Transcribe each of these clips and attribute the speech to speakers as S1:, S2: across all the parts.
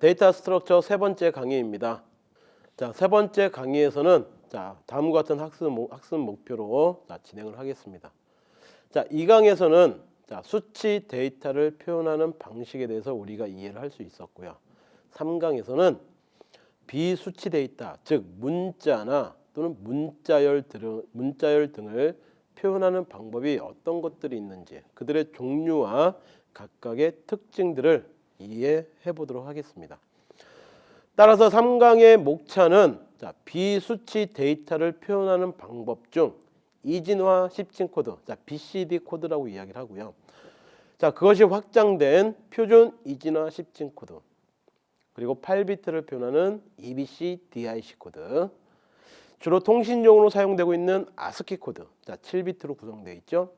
S1: 자, data structure 세 번째 강의입니다. 자, 세 번째 강의에서는 자, 다음과 같은 학습, 목- 학습 목표로 자, 진행을 하겠습니다. 자, 2강에서는 자, 수치 데이터를 표현하는 방식에 대해서 우리가 이해를 할 수 있었고요. 3강에서는 비수치 데이터, 즉 문자나 또는 문자열 등, 문자열 등을 표현하는 방법이 어떤 것들이 있는지 그들의 종류와 각각의 특징들을 이해해 보도록 하겠습니다. 따라서 3강의 목차는 자, 비수치 데이터를 표현하는 방법 중 이진화 10진 코드, 자, BCD 코드라고 이야기를 하고요. 자, 그것이 확장된 표준 이진화 10진 코드. 그리고 8비트를 표현하는 EBCDIC 코드. 주로 통신용으로 사용되고 있는 아스키 코드. 자, 7비트로 구성되어 있죠.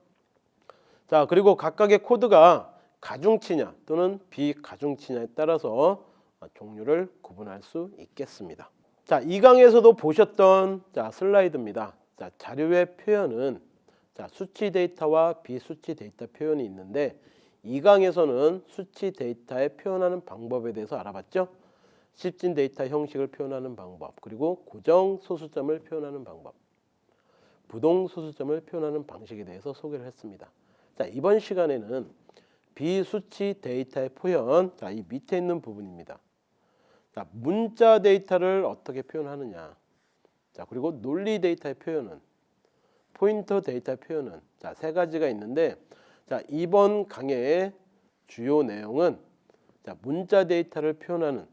S1: 자, 그리고 각각의 코드가 가중치냐 또는 비가중치냐에 따라서 종류를 구분할 수 있겠습니다. 자, 2강에서도 보셨던 자, 슬라이드입니다. 자, 자료의 표현은 자, 수치 데이터와 비수치 데이터 표현이 있는데 2강에서는 수치 데이터에 표현하는 방법에 대해서 알아봤죠. 십진 데이터 형식을 표현하는 방법, 그리고 고정 소수점을 표현하는 방법, 부동 소수점을 표현하는 방식에 대해서 소개를 했습니다. 자, 이번 시간에는 비수치 데이터의 표현, 자, 이 밑에 있는 부분입니다. 자, 문자 데이터를 어떻게 표현하느냐. 자, 그리고 논리 데이터의 표현은 포인터 데이터 표현은 자, 세 가지가 있는데 자, 이번 강의의 주요 내용은 자, 문자 데이터를 표현하는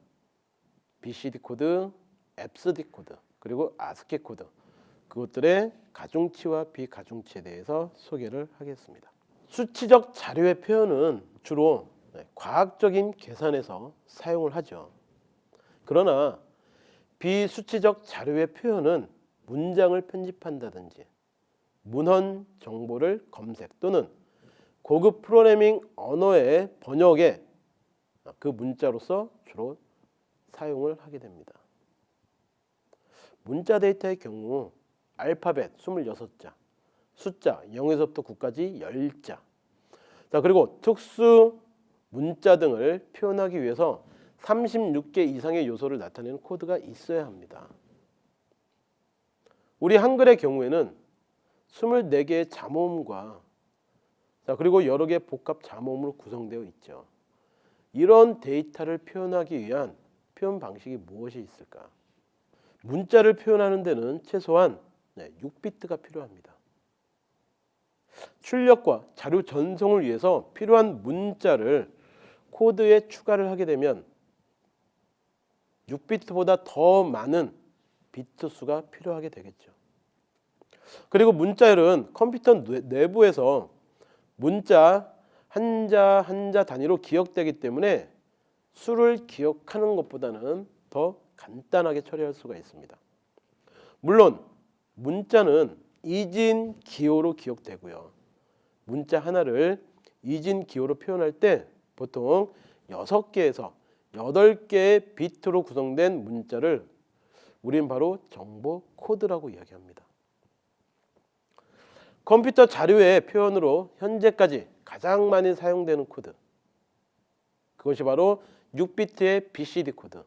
S1: BCD 코드, FSD 코드, 그리고 ASCII 코드 그것들의 가중치와 비가중치에 대해서 소개를 하겠습니다. 수치적 자료의 표현은 주로 네, 과학적인 계산에서 사용을 하죠. 그러나 비수치적 자료의 표현은 문장을 편집한다든지 문헌 정보를 검색 또는 고급 프로그래밍 언어의 번역에 그 문자로서 주로 사용을 하게 됩니다. 문자 데이터의 경우 알파벳 26자, 숫자 0에서부터 9까지 10자. 자, 그리고 특수 문자 등을 표현하기 위해서 36개 이상의 요소를 나타내는 코드가 있어야 합니다. 우리 한글의 경우에는 24개의 잠호음과 자, 그리고 여러 개의 복합 잠호음으로 구성되어 있죠. 이런 데이터를 표현하기 위한 표현 방식이 무엇이 있을까? 문자를 표현하는 데는 최소한 네, 6비트가 필요합니다. 출력과 자료 전송을 위해서 필요한 문자를 코드에 추가를 하게 되면 6비트보다 더 많은 비트 수가 필요하게 되겠죠. 그리고 문자열은 컴퓨터 뇌- 내부에서 문자 한자 한자 단위로 기억되기 때문에 수를 기억하는 것보다는 더 간단하게 처리할 수가 있습니다. 물론 문자는 이진 기호로 기억되고요. 문자 하나를 이진 기호로 표현할 때 보통 6개에서 8개의 비트로 구성된 문자를 우린 바로 정보 코드라고 이야기합니다. 컴퓨터 자료의 표현으로 현재까지 가장 많이 사용되는 코드 그것이 바로 6비트의 BCD 코드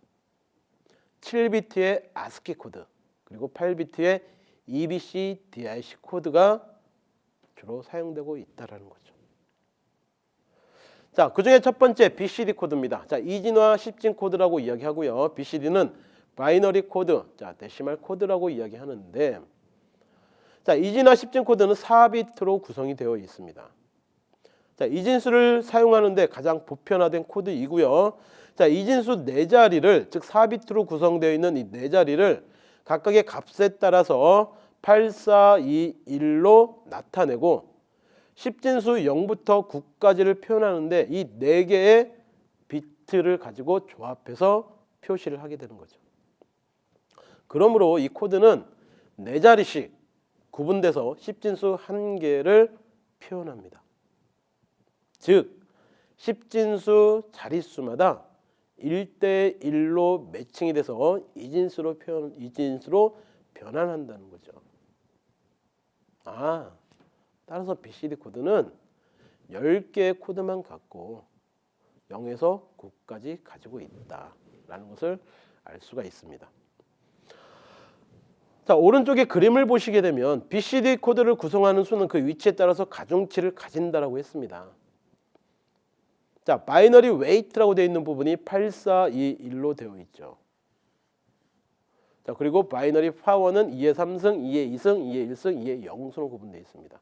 S1: 7비트의 ASCII 코드 그리고 8비트의 EBCDIC 코드가 주로 사용되고 있다라는 거죠. 자, 그 중에 첫 번째 BCD 코드입니다. 자, 이진화 10진 코드라고 이야기하고요. BCD는 binary 코드, 자, decimal 코드라고 이야기하는데 자, 이진화 10진 코드는 4비트로 구성이 되어 있습니다. 자, 이진수를 사용하는데 가장 보편화된 코드이고요. 자, 이진수 네 자리를 즉 4비트로 구성되어 있는 이 네 자리를 각각의 값에 따라서 8, 4, 2, 1로 나타내고 10진수 0부터 9까지를 표현하는데 이 네 개의 비트를 가지고 조합해서 표시를 하게 되는 거죠. 그러므로 이 코드는 네 자리씩 구분돼서 10진수 한 개를 표현합니다. 즉 10진수 자릿수마다 1대 1로 매칭이 돼서 이진수로 표현 이진수로 변환한다는 거죠. 아, 따라서 BCD 코드는 10개의 코드만 갖고 0에서 9까지 가지고 있다. 있다라는 것을 알 수가 있습니다. 자 오른쪽에 그림을 보시게 되면 BCD 코드를 구성하는 수는 그 위치에 따라서 가중치를 가진다라고 했습니다. 자 binary weight라고 되어 있는 부분이 8421로 되어 있죠. 자 그리고 binary power는 2의 3승, 2의 2승, 2의 1승, 2의 0승으로 구분되어 있습니다.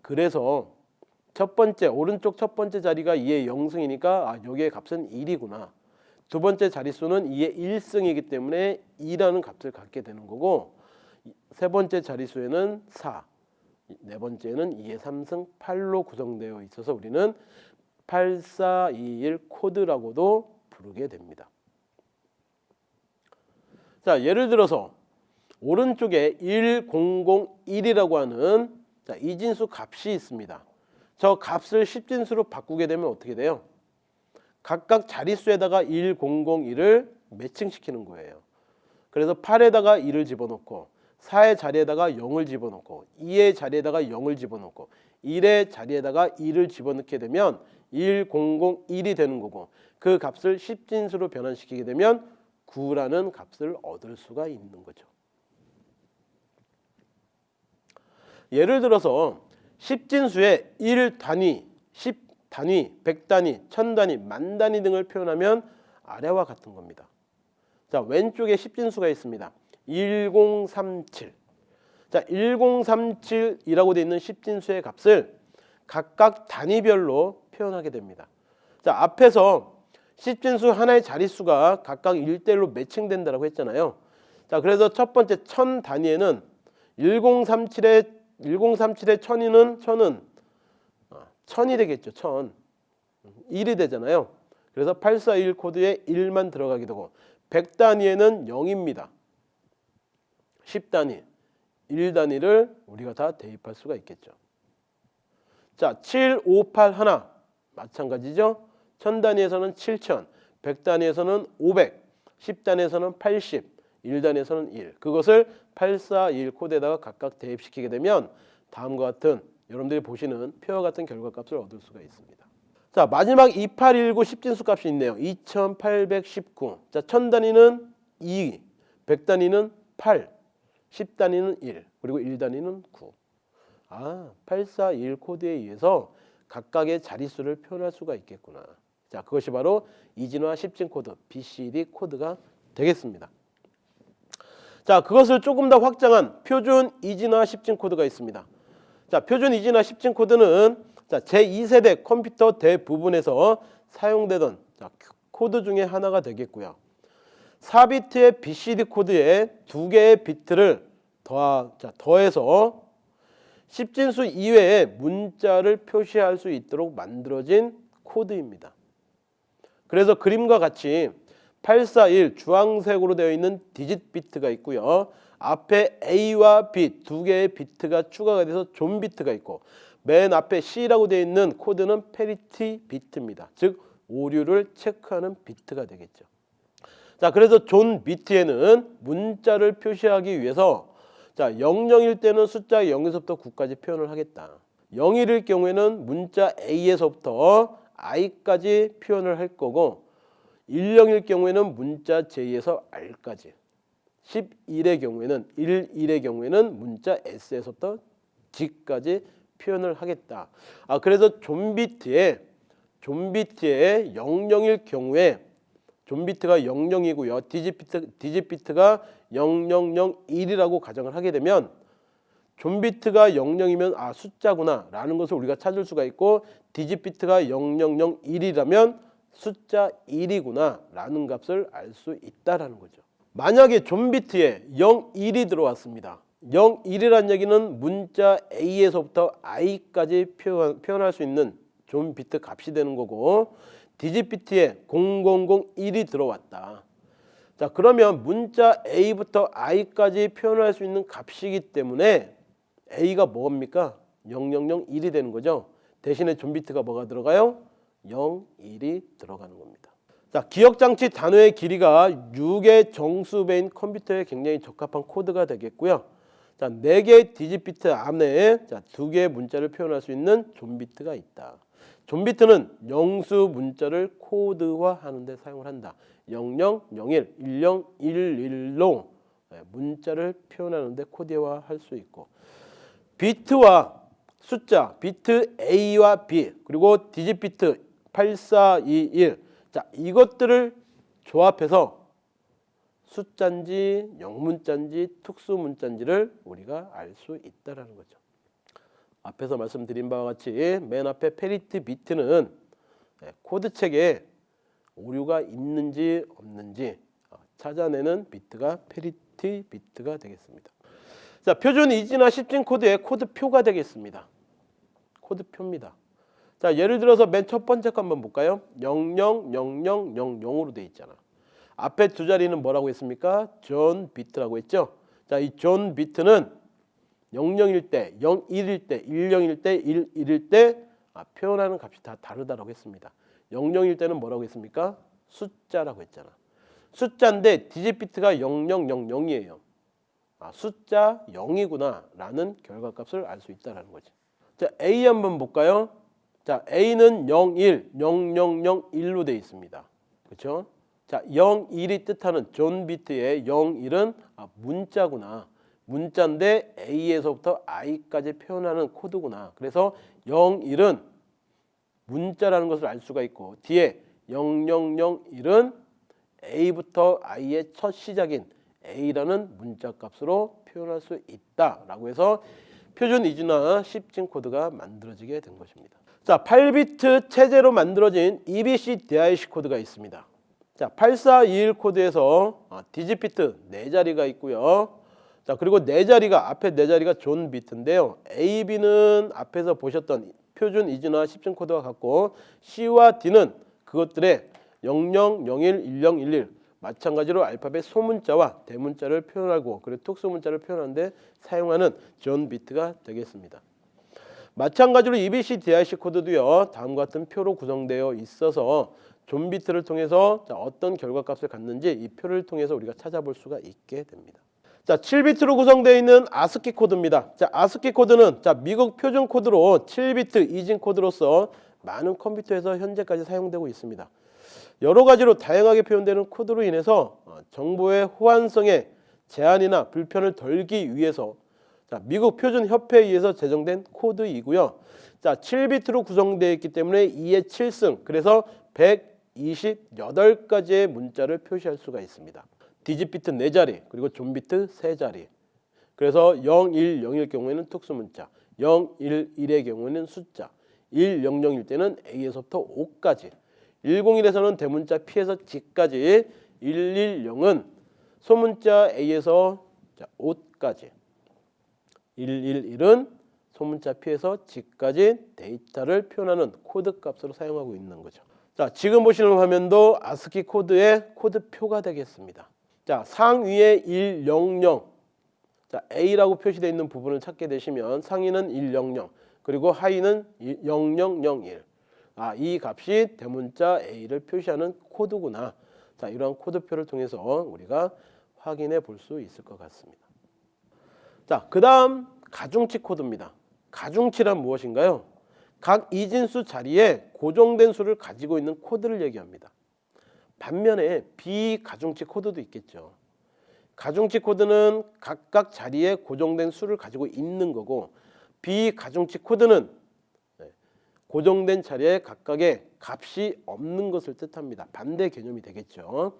S1: 그래서 첫 번째 오른쪽 첫 번째 자리가 2의 0승이니까 아 여기의 값은 1이구나. 두 번째 자릿수는 2의 1승이기 때문에 2라는 값을 갖게 되는 거고 세 번째 자릿수에는 4, 네 번째는 2의 3승 8로 구성되어 있어서 우리는 8421 코드라고도 부르게 됩니다. 자, 예를 들어서 오른쪽에 1001이라고 하는 자, 이진수 값이 있습니다. 저 값을 10진수로 바꾸게 되면 어떻게 돼요? 각각 자릿수에다가 1001을 매칭시키는 거예요. 그래서 8에다가 2를 집어넣고 4의 자리에다가 0을 집어넣고 2의 자리에다가 0을 집어넣고 1의 자리에다가 2를 집어넣게 되면 1001이 되는 거고 그 값을 10진수로 변환시키게 되면 9라는 값을 얻을 수가 있는 거죠. 예를 들어서 10진수에 1단위, 10단위, 100단위, 1000단위, 만단위 등을 표현하면 아래와 같은 겁니다. 자, 왼쪽에 10진수가 있습니다. 1037. 자, 1037이라고 되어 있는 10진수의 값을 각각 단위별로 표현하게 됩니다. 자, 앞에서 10진수 하나의 자릿수가 각각 1대1로 매칭된다고 했잖아요. 자, 그래서 첫 번째 1000 단위에는 1037의 1037의 1000이는 1000은 1000이 되겠죠. 1000. 1이 되잖아요. 그래서 841 코드에 1만 들어가게 되고 100 단위에는 0입니다. 10단위, 1단위를 우리가 다 대입할 수가 있겠죠. 자, 7, 5, 8 하나 마찬가지죠. 1000단위에서는 7000, 100단위에서는 500, 10단위에서는 80, 1단위에서는 1. 그것을 841 코드에다가 각각 대입시키게 되면 다음과 같은 여러분들이 보시는 표와 같은 결과값을 얻을 수가 있습니다. 자, 마지막 2819 10진수 값이 있네요. 2819. 자, 1000단위는 2, 100단위는 8, 10단위는 1, 그리고 1단위는 9. 아, 8421 코드에 의해서 각각의 자릿수를 표현할 수가 있겠구나. 자, 그것이 바로 이진화 10진 코드, BCD 코드가 되겠습니다. 자, 그것을 조금 더 확장한 표준 이진화 10진 코드가 있습니다. 자, 표준 이진화 10진 코드는 자, 제2세대 컴퓨터 대부분에서 사용되던 자, 코드 중에 하나가 되겠고요. 4비트의 BCD 코드에 두 개의 비트를 더하, 자, 더해서 10진수 이외에 문자를 표시할 수 있도록 만들어진 코드입니다. 그래서 그림과 같이 8421 주황색으로 되어 있는 디짓 비트가 있고요. 앞에 A와 B 두 개의 비트가 추가가 돼서 존 비트가 있고 맨 앞에 C라고 되어 있는 코드는 parity 비트입니다. 즉 오류를 체크하는 비트가 되겠죠. 자, 그래서 존 비트에는 문자를 표시하기 위해서 자, 00일 때는 숫자 0에서부터 9까지 표현을 하겠다. 01일 경우에는 문자 A에서부터 I까지 표현을 할 거고 10일 경우에는 문자 J에서 R까지 11의 경우에는 11의 경우에는 문자 S에서부터 Z까지 표현을 하겠다. 아 그래서 zone 비트에 zone 비트에 00일 경우에 존비트가 00이고요. digit 비트, digit 비트가 0001이라고 가정을 하게 되면 존비트가 00이면 아 숫자구나 라는 것을 우리가 찾을 수가 있고 디지비트가 0001이라면 숫자 1이구나 라는 값을 알 수 있다라는 거죠. 만약에 존비트에 01이 들어왔습니다. 01이라는 얘기는 문자 A에서부터 I까지 표현, 표현할 수 있는 존비트 값이 되는 거고 디지비트에 0001이 들어왔다. 자 그러면 문자 A부터 I까지 표현할 수 있는 값이기 때문에 A가 뭡니까? 0001이 되는 거죠. 대신에 존비트가 뭐가 들어가요? 0, 1이 들어가는 겁니다. 자, 기억장치 단어의 길이가 6의 정수배인 컴퓨터에 굉장히 적합한 코드가 되겠고요. 자, 4개의 디지비트 안에 자, 2개의 문자를 표현할 수 있는 존비트가 있다. 존비트는 영수 문자를 코드화하는 데 사용을 한다. 0001, 1011로 예, 문자를 표현하는 데 코드화할 수 있고 비트와 숫자, 비트 A와 B 그리고 디짓 비트 8421. 자, 이것들을 조합해서 숫자인지 영문자인지 특수문자인지를 우리가 알 수 있다라는 거죠. 앞에서 말씀드린 바와 같이 맨 앞에 parity 비트는 예, 코드 체계에 오류가 있는지 없는지 어, 찾아내는 비트가 parity 비트가 되겠습니다. 자, 표준 이진화 10진 코드의 코드표가 되겠습니다. 코드표입니다. 자, 예를 들어서 맨 첫 번째 거 한번 볼까요? 000000으로 돼 있잖아. 앞에 두 자리는 뭐라고 했습니까? 존 비트라고 했죠. 자, 이 존 비트는 00일 때, 01일 때, 10일 때, 11일 때 아, 표현하는 값이 다 다르다라고 했습니다. 00일 때는 뭐라고 했습니까? 숫자라고 했잖아. 숫자인데 디짓 비트가 0000이에요. 아, 숫자 0이구나 라는 결과값을 알 수 있다라는 거지. 자, A 한번 볼까요? 자, A는 01, 0001로 되어 있습니다. 그렇죠? 자, 01이 뜻하는 존 비트의 01은 아, 문자구나. 문자인데 A에서부터 I까지 표현하는 코드구나. 그래서 01은 문자라는 것을 알 수가 있고 뒤에 0001은 A부터 I의 첫 시작인 A라는 문자 값으로 표현할 수 있다라고 해서 표준 이진화 10진 코드가 만들어지게 된 것입니다. 자, 8비트 체제로 만들어진 EBCDIC 코드가 있습니다. 자, 8421 코드에서 아, 디짓 비트 4자리가 있고요. 자, 그리고 4자리가 앞에 4자리가 존 비트인데요. A, B는 앞에서 보셨던 표준 이진화 10진 코드와 같고 C와 D는 그것들의 00, 01, 10, 11 마찬가지로 알파벳 소문자와 대문자를 표현하고 그리고 특수문자를 표현하는데 사용하는 존 비트가 되겠습니다. 마찬가지로 EBCDIC 코드도요. 다음과 같은 표로 구성되어 있어서 존 비트를 통해서 자, 어떤 결과값을 갖는지 이 표를 통해서 우리가 찾아볼 수가 있게 됩니다. 자, 7비트로 구성되어 있는 아스키 코드입니다. 자, 아스키 코드는 자, 미국 표준 코드로 7비트 이진 코드로서 많은 컴퓨터에서 현재까지 사용되고 있습니다. 여러 가지로 다양하게 표현되는 코드로 인해서 어, 정보의 호환성에 제한이나 불편을 덜기 위해서 자, 미국 표준 협회에 의해서 제정된 코드이고요. 자, 7비트로 구성되어 있기 때문에 2의 7승 그래서 128가지의 문자를 표시할 수가 있습니다. 디짓 비트 4자리 그리고 존 비트 3자리 그래서 0, 1, 0일 경우에는 특수문자 0, 1, 1의 경우에는 숫자 1, 0, 0일 때는 A에서부터 O까지 101에서는 대문자 P에서 Z까지 110은 소문자 A에서 O까지 111은 소문자 P에서 Z까지 데이터를 표현하는 코드 값으로 사용하고 있는 거죠. 자, 지금 보시는 화면도 아스키 코드의 코드표가 되겠습니다. 자, 상위에 100 자, A라고 표시되어 있는 부분을 찾게 되시면 상위는 100 그리고 하위는 0001 아, 이 값이 대문자 A를 표시하는 코드구나. 자, 이러한 코드표를 통해서 우리가 확인해 볼 수 있을 것 같습니다. 자, 그 다음 가중치 코드입니다. 가중치란 무엇인가요? 각 이진수 자리에 고정된 수를 가지고 있는 코드를 얘기합니다. 반면에 비가중치 코드도 있겠죠. 가중치 코드는 각각 자리에 고정된 수를 가지고 있는 거고 비가중치 코드는 고정된 자리에 각각의 값이 없는 것을 뜻합니다. 반대 개념이 되겠죠.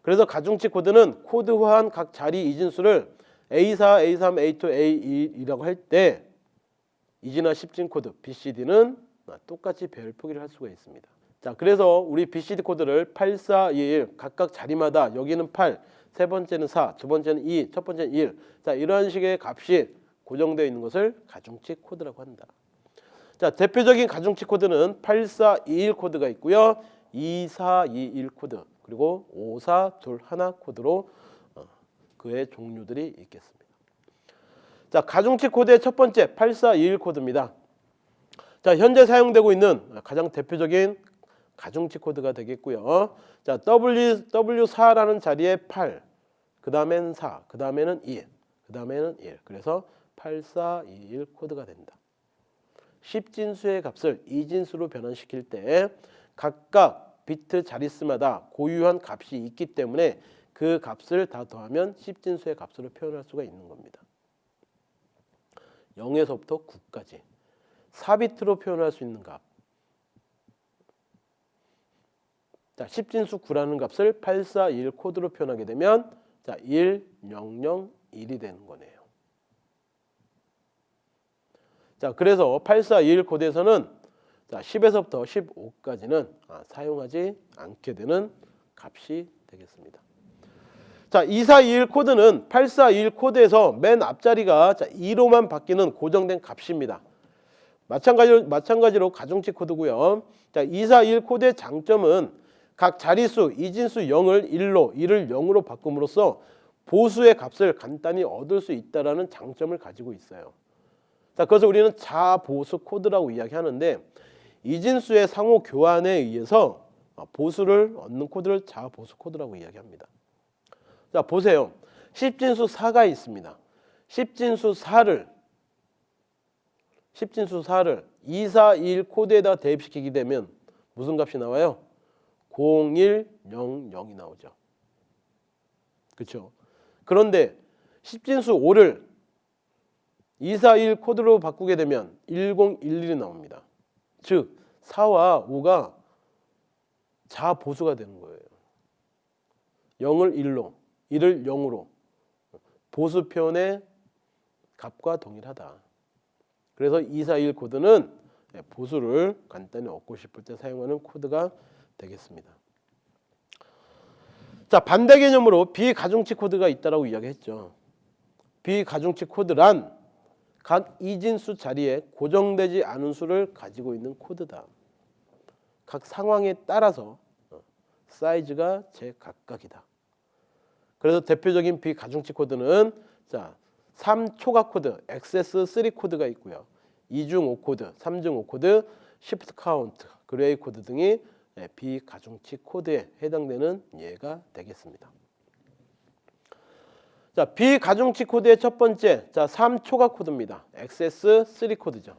S1: 그래서 가중치 코드는 코드화한 각 자리 이진수를 A4, A3, A2, A2라고 할 때 이진화 10진 코드 BCD는 똑같이 배열 표기를 할 수가 있습니다. 자, 그래서 우리 BCD 코드를 8, 4, 2, 1 각각 자리마다 여기는 8, 세 번째는 4, 두 번째는 2, 첫 번째는 1. 자, 이런 식의 값이 고정되어 있는 것을 가중치 코드라고 한다. 자, 대표적인 가중치 코드는 8421 코드가 있고요. 2421 코드 그리고 5421 코드로 어, 그의 종류들이 있겠습니다. 자, 가중치 코드의 첫 번째 8421 코드입니다. 자, 현재 사용되고 있는 가장 대표적인 가중치 코드가 되겠고요. 자, W W4라는 자리에 8, 그 다음엔 4, 그 다음에는 2, 그 다음에는 1. 그래서 8421 코드가 된다. 10진수의 값을 2진수로 변환시킬 때 각각 비트 자릿수마다 고유한 값이 있기 때문에 그 값을 다 더하면 10진수의 값으로 표현할 수가 있는 겁니다. 0에서부터 9까지 4비트로 표현할 수 있는 값. 자, 10진수 9라는 값을 841 코드로 표현하게 되면 자, 1, 0, 0, 1이 되는 거네요. 자, 그래서 841 코드에서는 자, 10에서부터 15까지는 아, 사용하지 않게 되는 값이 되겠습니다. 자, 2421 코드는 8421 코드에서 맨 앞자리가 자, 2로만 바뀌는 고정된 값입니다. 마찬가지로, 마찬가지로 가중치 코드고요. 자, 2421 코드의 장점은 각 자릿수 이진수 0을 1로 1을 0으로 바꿈으로써 보수의 값을 간단히 얻을 수 있다라는 장점을 가지고 있어요. 자, 그래서 우리는 자보수 코드라고 이야기하는데 이진수의 상호 교환에 의해서 보수를 얻는 코드를 자보수 코드라고 이야기합니다. 자, 보세요. 10진수 4가 있습니다. 10진수 4를 10진수 4를 241 코드에다 대입시키게 되면 무슨 값이 나와요? 0100이 나오죠. 그렇죠? 그런데 10진수 5를 241 코드로 바꾸게 되면 1011이 나옵니다. 즉 4와 5가 자보수가 되는 거예요. 0을 1로, 1을 0으로 보수 표현의 값과 동일하다. 그래서 2421 코드는 보수를 간단히 얻고 싶을 때 사용하는 코드가 되겠습니다. 자 반대 개념으로 비가중치 코드가 있다라고 이야기했죠. 비가중치 코드란 각 이진수 자리에 고정되지 않은 수를 가지고 있는 코드다. 각 상황에 따라서 어, 사이즈가 제각각이다. 그래서 대표적인 비가중치 코드는 자 3초과 코드, XS3 코드가 있고요. 2중 5코드, 3중 5코드, 시프트 카운트, 그레이 코드 등이 네, 비가중치 코드에 해당되는 예가 되겠습니다. 자, 비가중치 코드의 첫 번째, 자, 3초과 코드입니다. XS3 코드죠.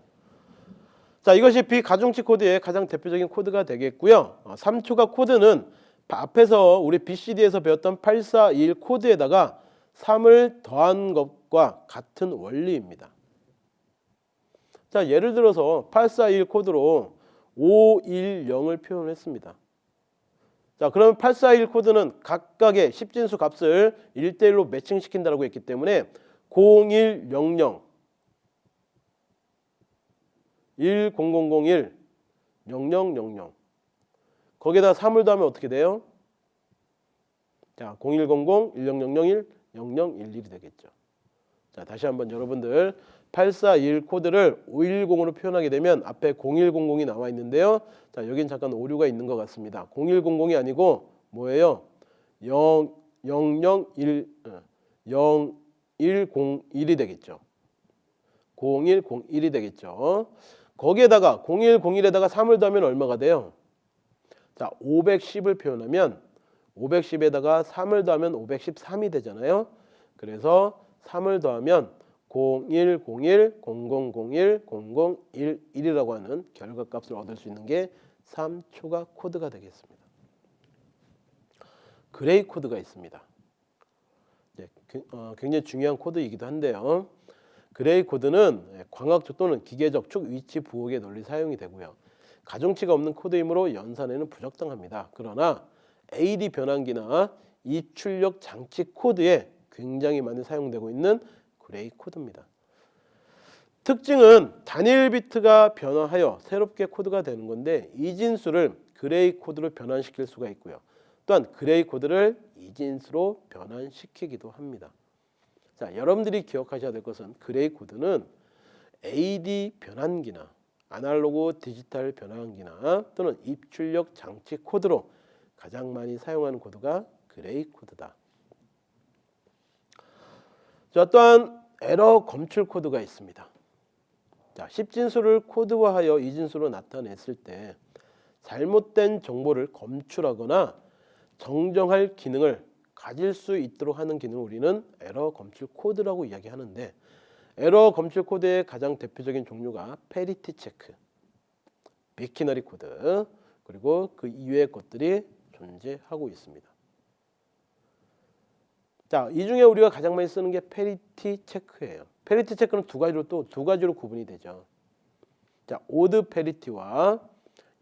S1: 자, 이것이 비가중치 코드의 가장 대표적인 코드가 되겠고요. 어, 3초과 코드는 앞에서 우리 BCD에서 배웠던 8421 코드에다가 3을 더한 것과 같은 원리입니다. 자, 예를 들어서 8421 코드로 510을 표현했습니다. 자, 그러면 8421 코드는 각각의 10진수 값을 1대1로 매칭시킨다고 했기 때문에 0100 10001 0000 거기에다 3을 더하면 어떻게 돼요? 자, 0100 1001 0011이 되겠죠. 자, 다시 한번 여러분들 841 코드를 510으로 표현하게 되면 앞에 0100이 나와 있는데요. 자, 여긴 잠깐 오류가 있는 것 같습니다. 0100이 아니고 뭐예요? 0 001 0101이 되겠죠. 0101이 되겠죠. 거기에다가 0101에다가 3을 더하면 얼마가 돼요? 자, 510을 표현하면 510에다가 3을 더하면 513이 되잖아요. 그래서 3을 더하면 0101 0001 0011이라고 하는 결과값을 얻을 수 있는 게 3초과 코드가 되겠습니다. 그레이 코드가 있습니다. 어, 굉장히 중요한 코드이기도 한데요. 그레이 코드는 광학적 또는 기계적 축 위치 부호에 널리 사용이 되고요. 가중치가 없는 코드이므로 연산에는 부적당합니다. 그러나 AD 변환기나 입출력 장치 코드에 굉장히 많이 사용되고 있는 그레이 코드입니다. 특징은 단일 비트가 변화하여 새롭게 코드가 되는 건데 이진수를 그레이 코드로 변환시킬 수가 있고요. 또한 그레이 코드를 이진수로 변환시키기도 합니다. 자, 여러분들이 기억하셔야 될 것은 그레이 코드는 AD 변환기나 아날로그 디지털 변환기나 또는 입출력 장치 코드로 가장 많이 사용하는 코드가 그레이 코드다. 자, 또한 에러 검출 코드가 있습니다. 자, 10진수를 코드화하여 이진수로 나타냈을 때 잘못된 정보를 검출하거나 정정할 기능을 가질 수 있도록 하는 기능을 우리는 에러 검출 코드라고 이야기하는데 에러 검출 코드의 가장 대표적인 종류가 parity 체크, biquinary 코드, 그리고 그 이외의 것들이 존재하고 있습니다. 자, 이 중에 우리가 가장 많이 쓰는 게 parity 체크예요. parity 체크는 두 가지로 또 두 가지로 구분이 되죠. 자, odd parity와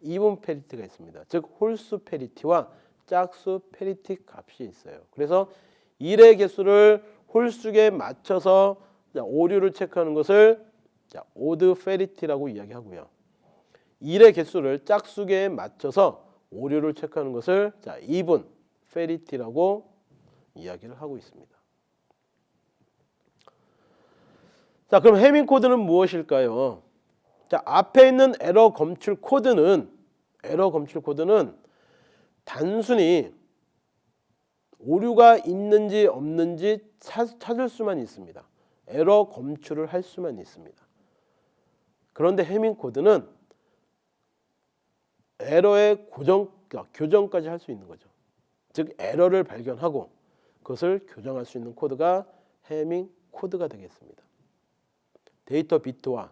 S1: even parity가 있습니다. 즉 홀수 parity와 짝수 parity 값이 있어요. 그래서 1의 개수를 홀수에 맞춰서 자, 오류를 체크하는 것을 자, odd parity라고 이야기하고요. 1의 개수를 짝수계에 맞춰서 오류를 체크하는 것을 자, even parity라고 이야기를 하고 있습니다. 자, 그럼 해밍 코드는 무엇일까요? 자, 앞에 있는 에러 검출 코드는 에러 검출 코드는 단순히 오류가 있는지 없는지 찾- 찾을 수만 있습니다. 에러 검출을 할 수만 있습니다. 그런데 해밍 코드는 에러의 고정, 그러니까 교정까지 할 수 있는 거죠. 즉 에러를 발견하고 그것을 교정할 수 있는 코드가 해밍 코드가 되겠습니다. 데이터 비트와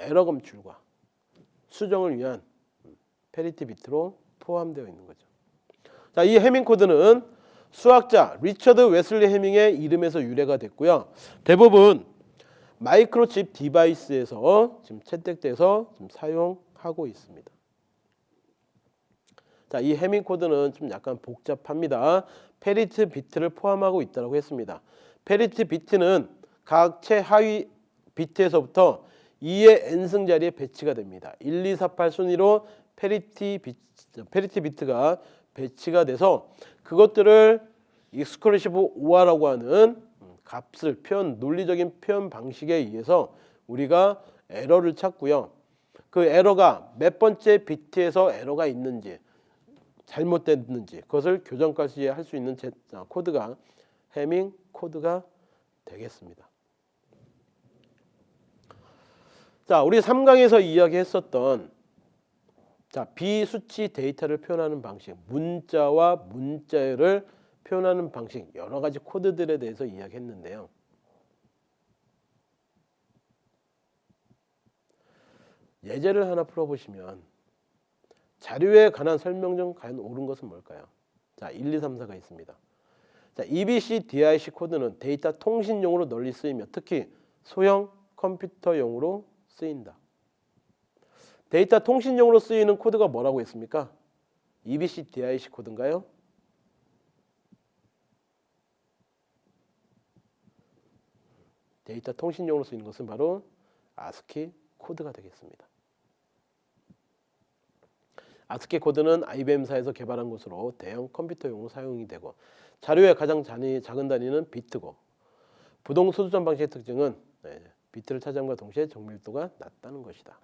S1: 에러 검출과 수정을 위한 parity 비트로 포함되어 있는 거죠. 자, 이 해밍 코드는 수학자 리처드 웨슬리 해밍의 이름에서 유래가 됐고요. 대부분 마이크로칩 device에서 지금 채택돼서 지금 사용하고 있습니다. 자, 이 해밍 코드는 좀 약간 복잡합니다. parity 비트를 포함하고 있다고 했습니다. parity 비트는 각 최하위 비트에서부터 2의 n승 자리에 배치가 됩니다. 1, 2, 4, 8 순위로 parity 비트, parity 비트가 배치가 돼서 그것들을 exclusive OR라고 하는 값을 표현 논리적인 표현 방식에 의해서 우리가 에러를 찾고요. 그 에러가 몇 번째 비트에서 에러가 있는지 잘못됐는지 그것을 교정까지 할수 있는 제, 아, 코드가 해밍 코드가 되겠습니다. 자, 우리 3강에서 이야기했었던 자, 비수치 데이터를 표현하는 방식, 문자와 문자를 표현하는 방식 여러 가지 코드들에 대해서 이야기했는데요. 예제를 하나 풀어보시면 자료에 관한 설명 중 과연 옳은 것은 뭘까요? 자, 1, 2, 3, 4가 있습니다. 자, EBCDIC 코드는 데이터 통신용으로 널리 쓰이며 특히 소형 컴퓨터용으로 쓰인다. 데이터 통신용으로 쓰이는 코드가 뭐라고 했습니까? EBCDIC 코드인가요? 데이터 통신용으로 쓰이는 것은 바로 아스키 코드가 되겠습니다. 아스키 코드는 IBM사에서 개발한 것으로 대형 컴퓨터용으로 사용이 되고 자료의 가장 잔이, 작은 단위는 비트고 부동 소수점 방식의 특징은 네, 비트를 차지함과 동시에 정밀도가 낮다는 것이다.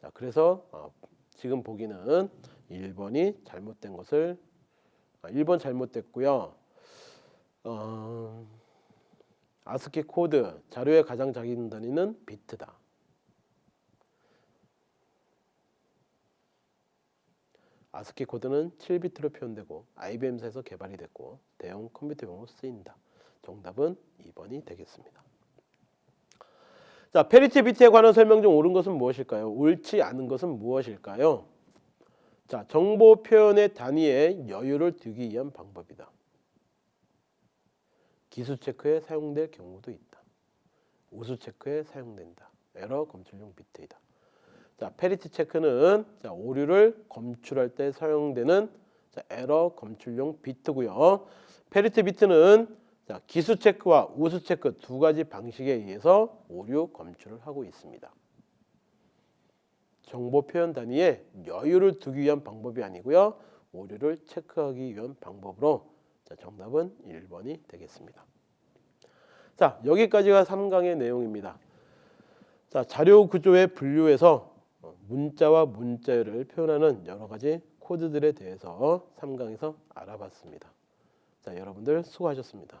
S1: 자, 그래서 어, 지금 보기는 1번이 잘못된 것을 아, 1번 잘못됐고요. 어, 아스키 코드 자료의 가장 작은 단위는 비트다. 아스키 코드는 7비트로 표현되고 IBM사에서 개발이 됐고 대형 컴퓨터용으로 쓰인다. 정답은 2번이 되겠습니다. 자, parity 비트에 관한 설명 중 옳은 것은 무엇일까요? 옳지 않은 것은 무엇일까요? 자, 정보 표현의 단위에 여유를 두기 위한 방법이다. 기수 체크에 사용될 경우도 있다. 우수 체크에 사용된다. 에러 검출용 비트이다. 자, parity 체크는 자, 오류를 검출할 때 사용되는 자, 에러 검출용 비트고요. 패리티 비트는 자, 기수 체크와 우수 체크 두 가지 방식에 의해서 오류 검출을 하고 있습니다. 정보 표현 단위에 여유를 두기 위한 방법이 아니고요. 오류를 체크하기 위한 방법으로 자, 정답은 1번이 되겠습니다. 자, 여기까지가 3강의 내용입니다. 자, 자료 구조의 분류에서 어, 문자와 문자열을 표현하는 여러 가지 코드들에 대해서 3강에서 알아봤습니다. 자, 여러분들 수고하셨습니다.